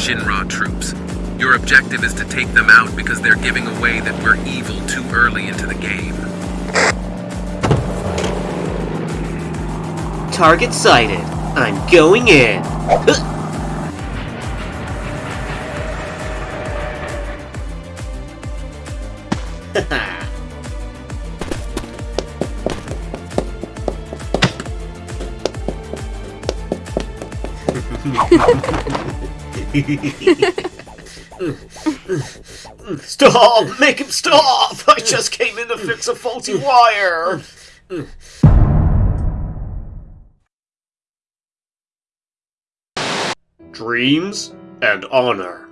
Shinra troops. Your objective is to take them out because they're giving away that we're evil too early into the game. Target sighted. I'm going in. Stop! Make him stop! I just came in to fix a faulty wire! Dreams and honor.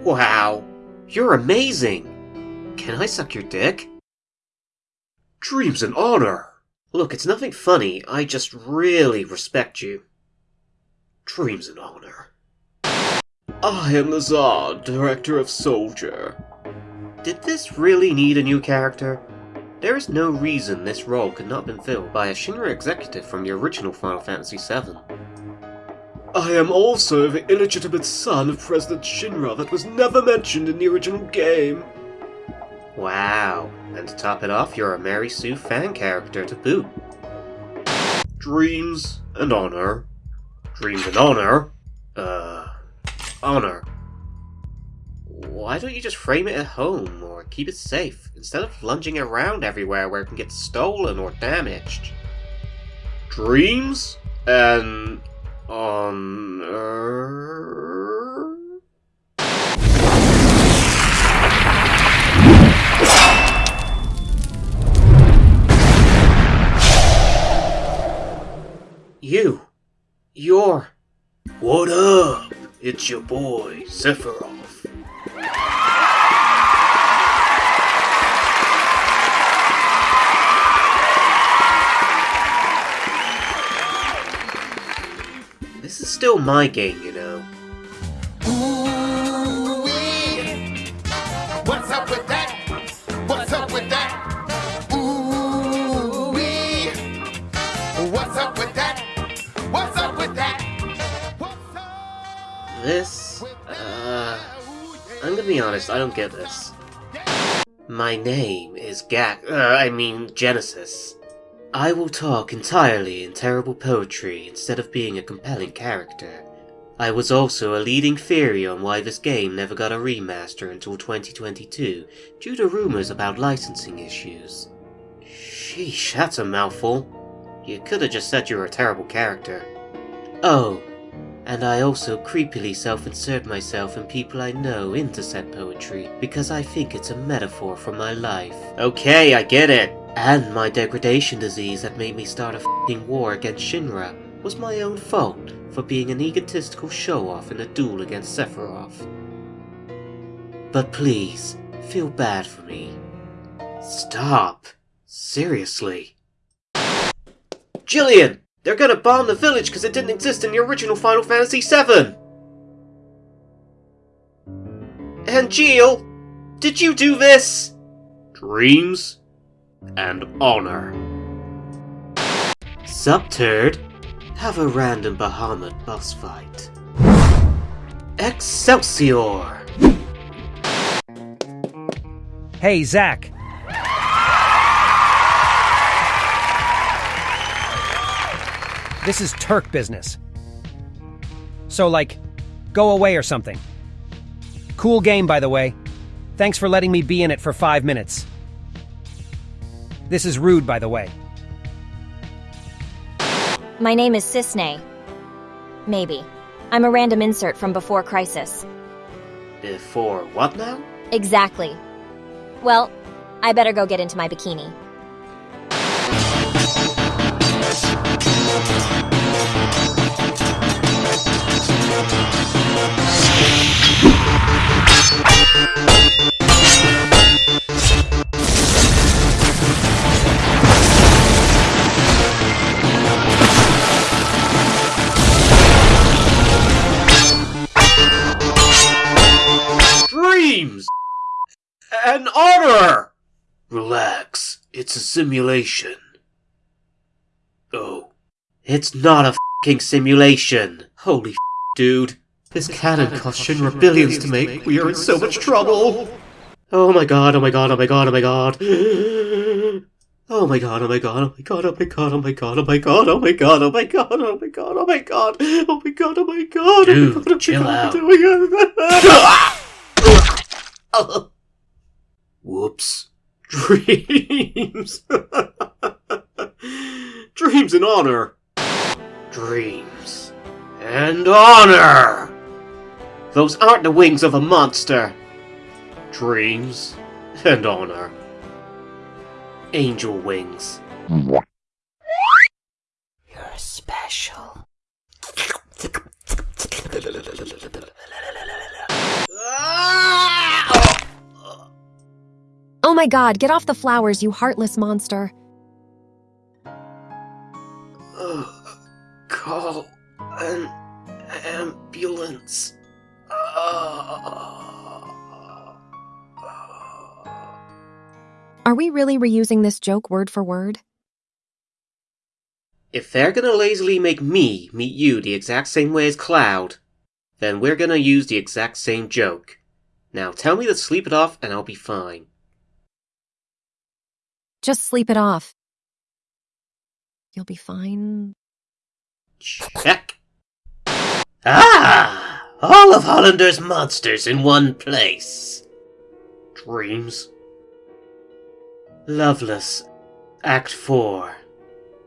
Wow, you're amazing! Can I suck your dick? Dreams and honor! Look, it's nothing funny, I just really respect you. Dreams and honor. I am the Lazard, director of Soldier. Did this really need a new character? There is no reason this role could not have been filled by a Shinra executive from the original Final Fantasy VII. I am also the illegitimate son of President Shinra that was never mentioned in the original game. Wow, and to top it off, you're a Mary Sue fan character to boot. Dreams and honor. Dreams and honor? Uh, honor. Why don't you just frame it at home or keep it safe instead of lunging around everywhere where it can get stolen or damaged? Dreams and honor. You. You're. What up? It's your boy, Sephiroth. This is still my game, honest, I don't get this. My name is Gackt. Uh, I mean, Genesis. I will talk entirely in terrible poetry instead of being a compelling character. I was also a leading theory on why this game never got a remaster until 2022 due to rumors about licensing issues. Sheesh, that's a mouthful. You could have just said you were a terrible character. Oh, and I also creepily self-insert myself and people I know into said poetry because I think it's a metaphor for my life. Okay, I get it. And my degradation disease that made me start a fing war against Shinra was my own fault for being an egotistical show-off in a duel against Sephiroth. But please, feel bad for me. Stop. Seriously. Jillian! They're gonna bomb the village because it didn't exist in the original Final Fantasy VII! And Jill, did you do this? Dreams and honor. Subturd, have a random Bahamut boss fight. Excelsior! Hey, Zack. This is Turk business. So, like, go away or something. Cool game, by the way. Thanks for letting me be in it for five minutes. This is rude, by the way. My name is Cissnei. Maybe. I'm a random insert from Before Crisis. Before what now? Exactly. Well, I better go get into my bikini. Dreams! and honor! Relax, it's a simulation. Oh, it's not a fing simulation. Holy f- dude. This cannon cost Shinra billions to make. We are in so much trouble. Oh my god, oh my god, oh my god, oh my god. Oh my god, oh my god, oh my god, oh my god, oh my god, oh my god, oh my god, oh my god, oh my god, oh my god, oh my god, oh my god, oh my god, chill out. oh my god. Whoops. Dreams. Dreams and honor. Dreams and honor. Those aren't the wings of a monster. Dreams and honor. Angel wings. You're special. Oh my god, get off the flowers, you heartless monster. Really reusing this joke word for word? If they're gonna lazily make me meet you the exact same way as Cloud, then we're gonna use the exact same joke. Now tell me to sleep it off and I'll be fine. Just sleep it off. You'll be fine. Check. Ah! All of Hollander's monsters in one place. Dreams. Loveless. Act 4.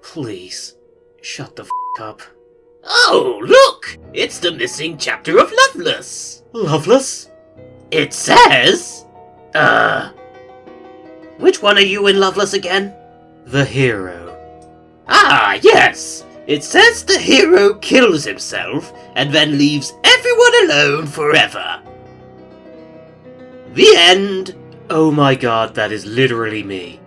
Please, shut the f up. Oh, look! It's the missing chapter of Loveless. Loveless? It says. Uh. Which one are you in Loveless again? The hero. Ah, yes! It says the hero kills himself and then leaves everyone alone forever. The end. Oh my god, that is literally me.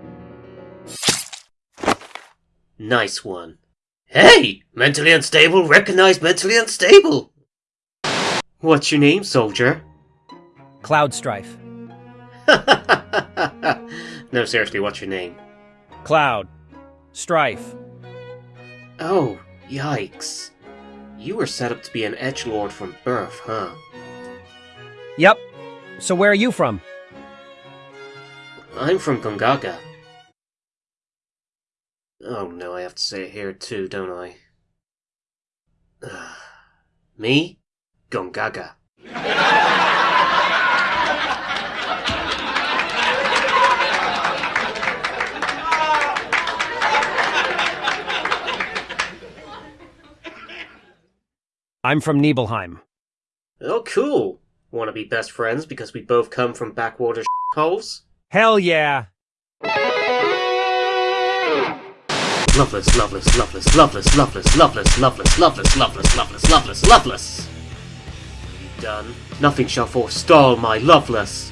Nice one. Hey! Mentally unstable, recognize mentally unstable! What's your name, soldier? Cloud Strife. no, seriously, what's your name? Cloud. Strife. Oh, yikes. You were set up to be an edge lord from birth, huh? Yep. So where are you from? I'm from Gongaga. Oh no, I have to say it here too, don't I? Me? Gongaga. I'm from Nibelheim. Oh, cool. Want to be best friends because we both come from backwater holes? Hell yeah! Loveless, loveless, loveless, loveless, loveless, loveless, loveless, loveless, loveless, loveless, loveless, loveless. You done? Nothing shall forestall my loveless.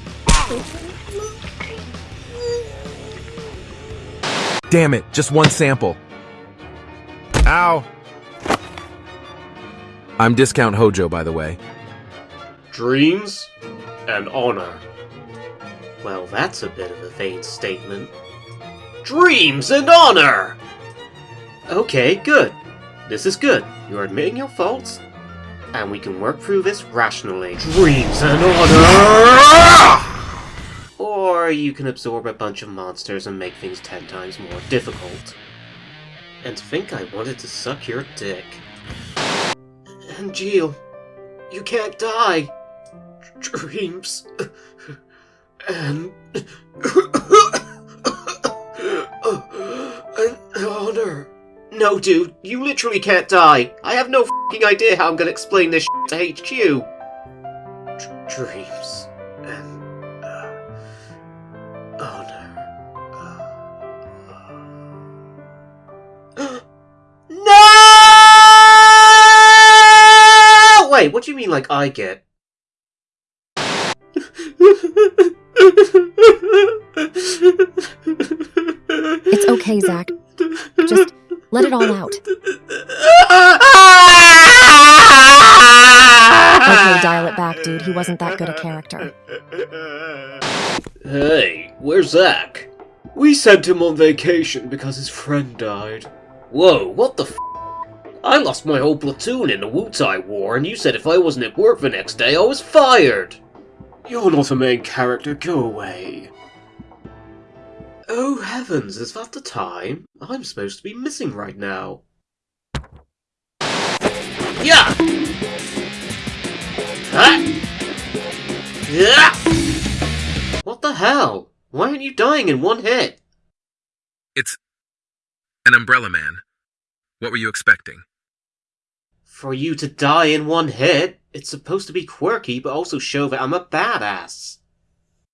Damn it, just one sample. Ow! I'm Discount Hojo, by the way. Dreams and honor. Well, that's a bit of a vain statement. Dreams and honor! Okay, good. This is good. You're admitting your faults, and we can work through this rationally. Dreams and honor! Or you can absorb a bunch of monsters and make things ten times more difficult. And think I wanted to suck your dick. And you can't die. Dreams and and honor. No, dude, you literally can't die. I have no fucking idea how I'm gonna explain this to HQ. Dr- dreams and uh, honor. Uh, no! Wait, what do you mean, like I get? Okay, Zack. Just let it all out. Okay, dial it back, dude. He wasn't that good a character. Hey, where's Zack? We sent him on vacation because his friend died. Whoa, what the f***? I lost my whole platoon in the Wutai War, and you said if I wasn't at work the next day, I was fired! You're not a main character, go away. Oh heavens, is that the time? I'm supposed to be missing right now. Yeah! Huh? Yeah! What the hell? Why aren't you dying in one hit? It's an umbrella man. What were you expecting? For you to die in one hit, it's supposed to be quirky, but also show that I'm a badass.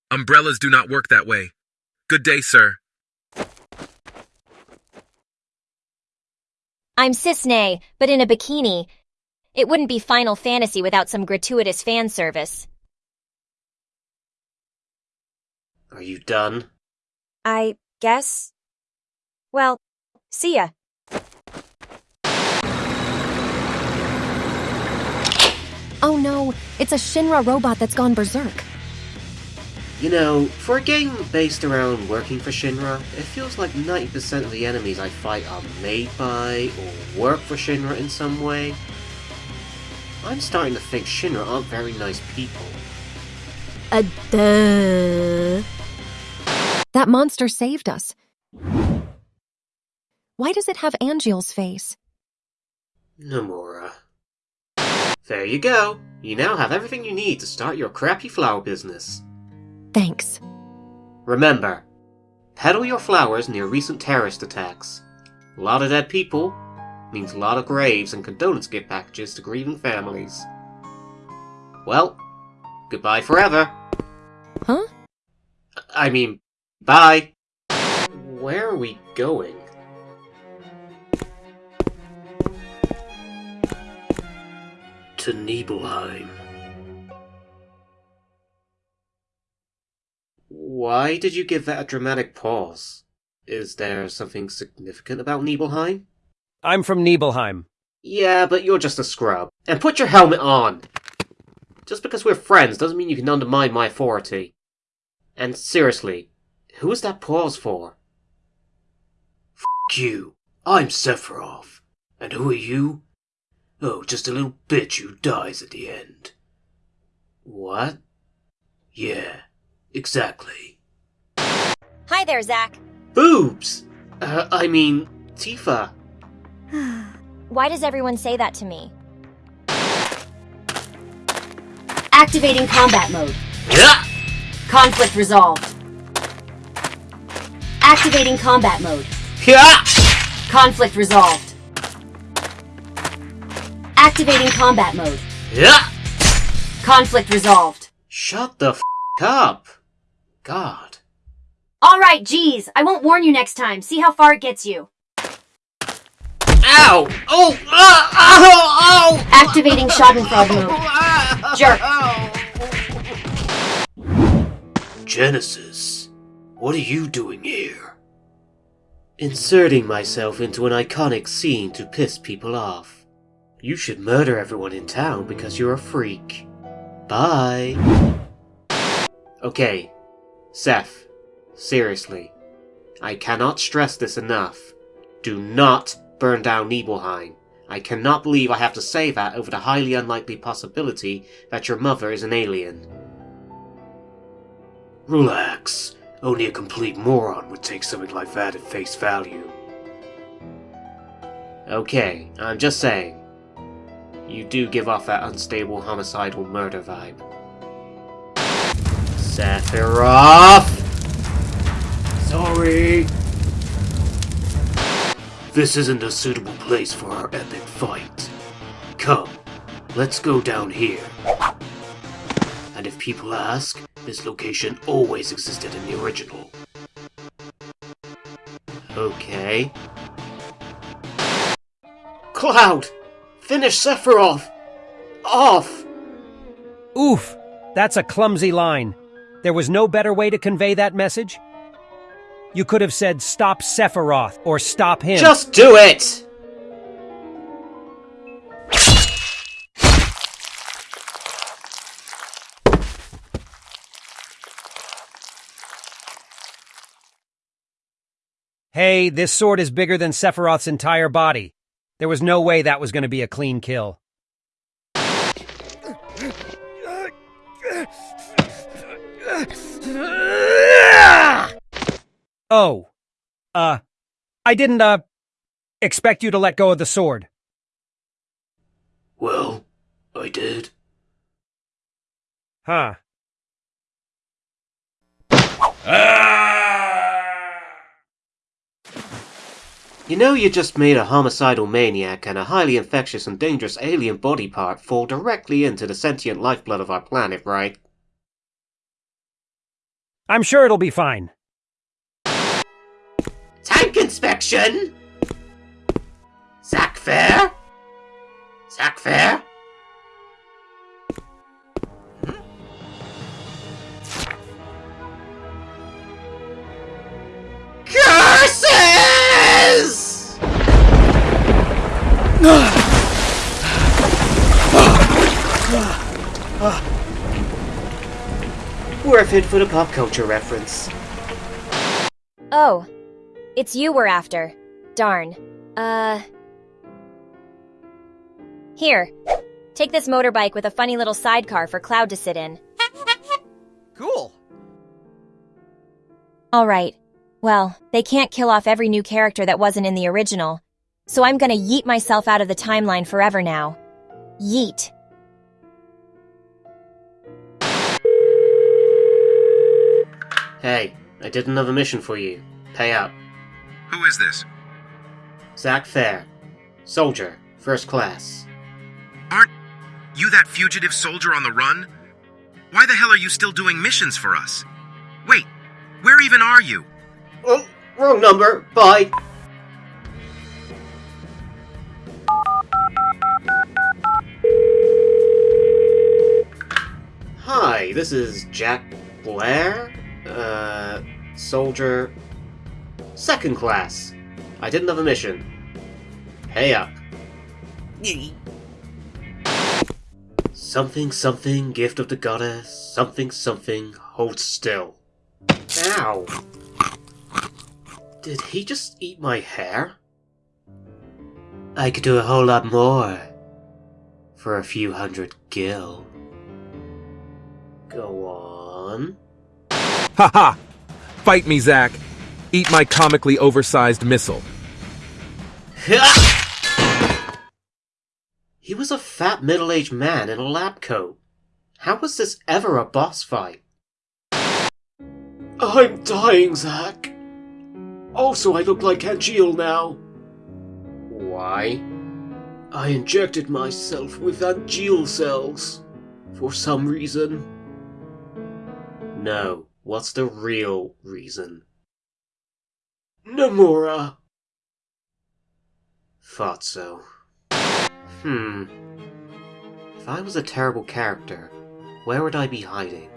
Umbrellas do not work that way. Good day, sir. I'm Cissnei, but in a bikini. It wouldn't be Final Fantasy without some gratuitous fan service. Are you done? I guess. Well, see ya. Oh no, it's a Shinra robot that's gone berserk. You know, for a game based around working for Shinra, it feels like 90% of the enemies I fight are made by or work for Shinra in some way. I'm starting to think Shinra aren't very nice people. A duh. That monster saved us. Why does it have Angeal's face? Nomura. There you go. You now have everything you need to start your crappy flower business. Thanks. Remember, peddle your flowers near recent terrorist attacks. A lot of dead people means a lot of graves and condolence gift packages to grieving families. Well, goodbye forever. Huh? I mean, bye. Where are we going? To Nibelheim. Why did you give that a dramatic pause? Is there something significant about Nibelheim? I'm from Nibelheim. Yeah, but you're just a scrub. And put your helmet on! Just because we're friends doesn't mean you can undermine my authority. And seriously, who is that pause for? F you. I'm Sephiroth. And who are you? Oh, just a little bitch who dies at the end. What? Yeah, exactly. Hi there, Zack. Boobs! Uh, I mean, Tifa. Why does everyone say that to me? Activating combat mode. Yeah! Conflict resolved. Activating combat mode. Yeah! Conflict resolved. Activating combat mode. Yeah! Conflict resolved. Shut the f up! God. Alright, geez. I won't warn you next time. See how far it gets you. Ow! Oh! Ah! Ow! Ow! Activating Schadenfreude mode. Jerk. Genesis, what are you doing here? Inserting myself into an iconic scene to piss people off. You should murder everyone in town because you're a freak. Bye. Okay, Seth, seriously. I cannot stress this enough. Do not burn down Nibelheim. I cannot believe I have to say that over the highly unlikely possibility that your mother is an alien. Relax. Only a complete moron would take something like that at face value. Okay, I'm just saying. You do give off that unstable homicidal murder vibe. Sephiroth! Sorry! This isn't a suitable place for our epic fight. Come, let's go down here. And if people ask, this location always existed in the original. Okay. Cloud! Finish Sephiroth! Off! Oof! That's a clumsy line. There was no better way to convey that message? You could have said, stop Sephiroth, or stop him. Just do it! Hey, this sword is bigger than Sephiroth's entire body. There was no way that was going to be a clean kill. Oh. Uh, I didn't, uh, expect you to let go of the sword. Well, I did. Huh. You know you just made a homicidal maniac and a highly infectious and dangerous alien body part fall directly into the sentient lifeblood of our planet, right? I'm sure it'll be fine. Tank inspection! Zack Fair? Zack Fair? Curses! Worth it for the pop culture reference. Oh, it's you we're after. Darn. Uh. Here. Take this motorbike with a funny little sidecar for Cloud to sit in. Cool. Alright. Well, they can't kill off every new character that wasn't in the original. So I'm gonna yeet myself out of the timeline forever now. Yeet. Hey, I did another mission for you. Pay up. Who is this? Zack Fair. Soldier, first class. Aren't you that fugitive soldier on the run? Why the hell are you still doing missions for us? Wait, where even are you? Oh, wrong number. Bye. Hi, this is Jack Blair. Uh, soldier. Second class. I did another mission. Pay up. Something, something, gift of the goddess. Something, something, hold still. Ow. Did he just eat my hair? I could do a whole lot more. For a few hundred gil. Go on. Ha ha! Fight me, Zack. Eat my comically oversized missile. He was a fat middle aged man in a lab coat. How was this ever a boss fight? I'm dying, Zack. Also, I look like Angeal now. Why? I injected myself with Angeal cells. For some reason. No, what's the real reason? Nomura. Thought so. Hmm. If I was a terrible character, where would I be hiding?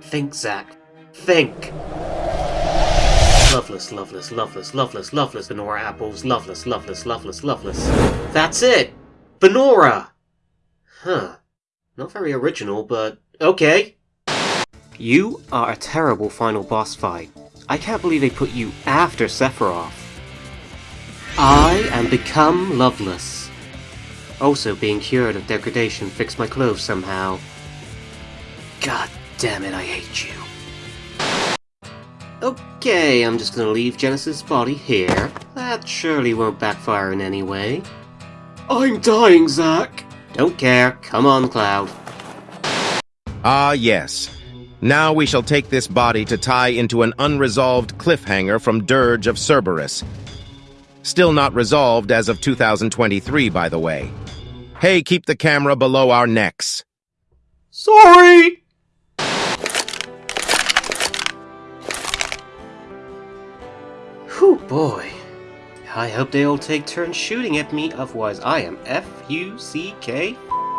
Think, Zack. Think! Loveless, loveless, loveless, loveless, loveless, Banora apples, loveless, loveless, loveless, loveless. That's it! Banora! Huh. Not very original, but okay. You are a terrible final boss fight. I can't believe they put you after Sephiroth. I am become loveless. Also, being cured of degradation fixed my clothes somehow. God damn it, I hate you. Okay, I'm just gonna leave Genesis' body here. That surely won't backfire in any way. I'm dying, Zack! Don't care. Come on, Cloud. Ah, yes. Now we shall take this body to tie into an unresolved cliffhanger from Dirge of Cerberus. Still not resolved as of 2023, by the way. Hey, keep the camera below our necks. Sorry! Whew, boy. I hope they all take turns shooting at me, otherwise I am F-U-C-K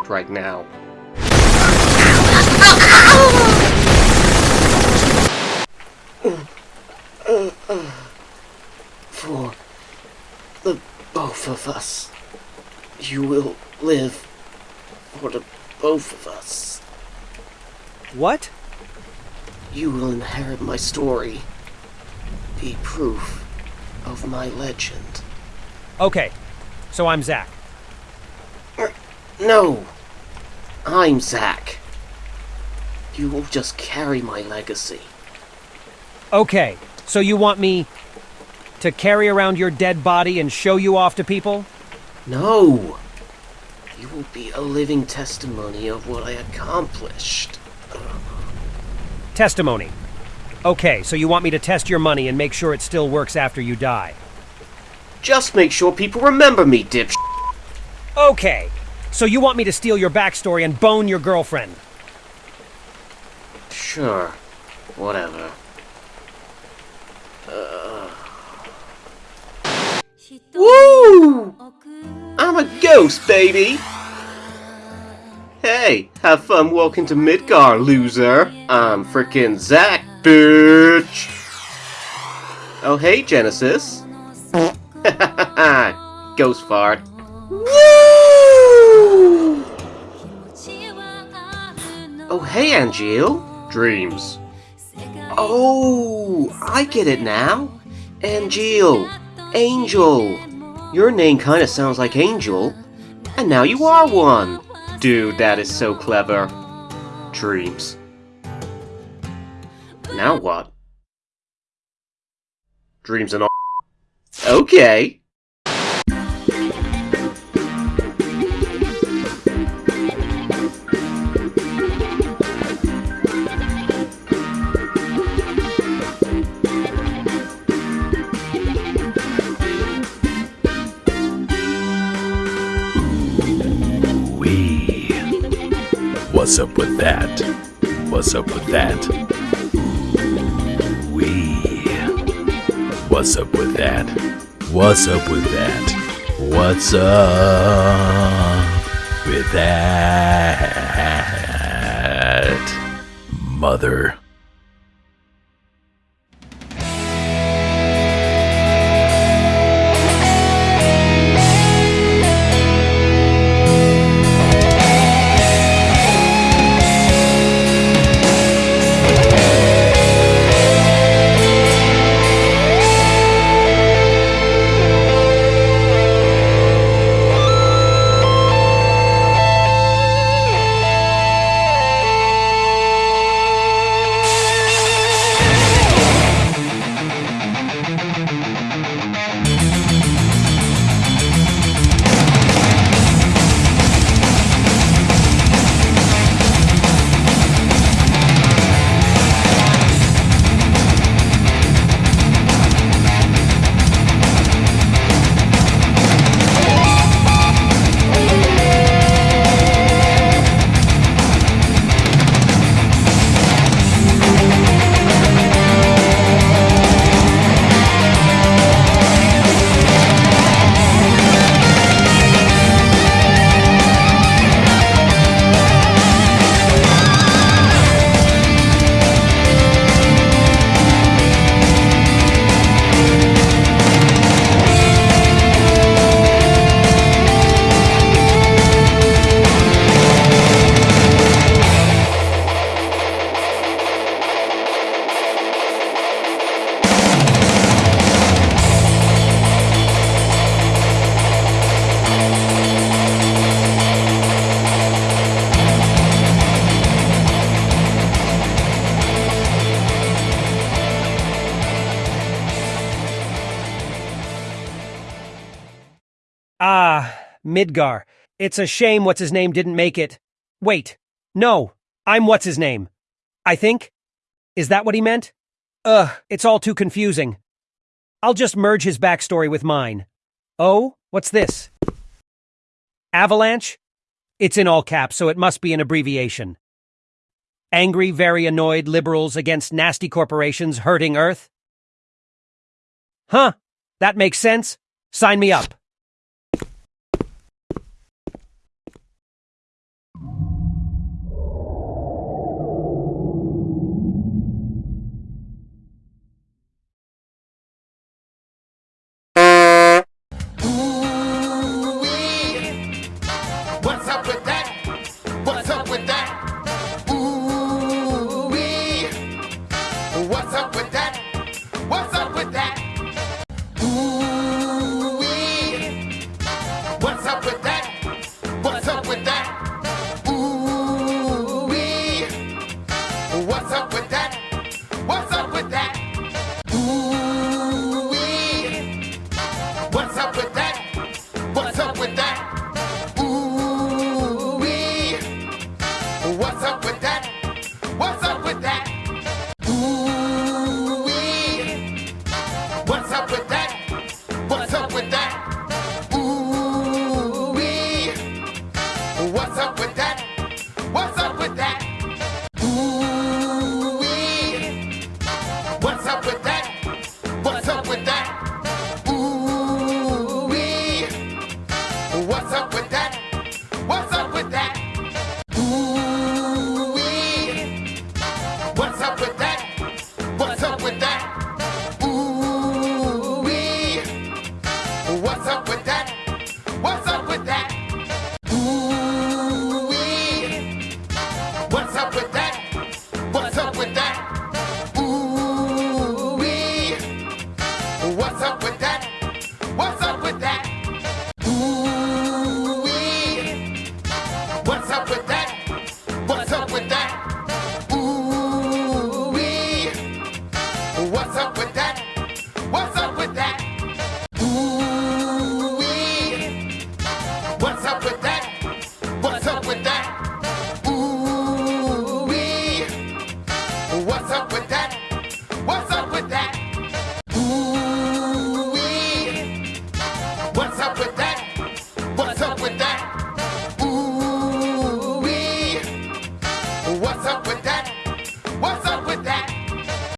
right now. For the both of us. You will live for the both of us. What? You will inherit my story. Be proof of my legend. Okay. so I'm Zach. Er, no, I'm Zack. You will just carry my legacy. Okay, so you want me to carry around your dead body and show you off to people? No! You will be a living testimony of what I accomplished. Testimony. Okay, so you want me to test your money and make sure it still works after you die. Just make sure people remember me, dip. Okay, so you want me to steal your backstory and bone your girlfriend? Sure. Whatever. Woo! I'm a ghost, baby! Hey, have fun walking to Midgar, loser. I'm frickin' Zack, bitch! Oh, hey, Genesis. ghost fart. Woo! Oh, hey, Angeal. Dreams. Oh, I get it now. Angeal. Angel. Your name kinda sounds like Angel. And now you are one. Dude, that is so clever. Dreams. Now what? Dreams and all. Okay. What's up with that? What's up with that? Wee. What's up with that? What's up with that? What's up with that? Mother. Midgar. It's a shame what's his name didn't make it. Wait. No. I'm what's his name. I think? Is that what he meant? Ugh, it's all too confusing. I'll just merge his backstory with mine. Oh, what's this? Avalanche? It's in all caps, so it must be an abbreviation. Angry, very annoyed liberals against nasty corporations hurting Earth? Huh, that makes sense. Sign me up. What's up with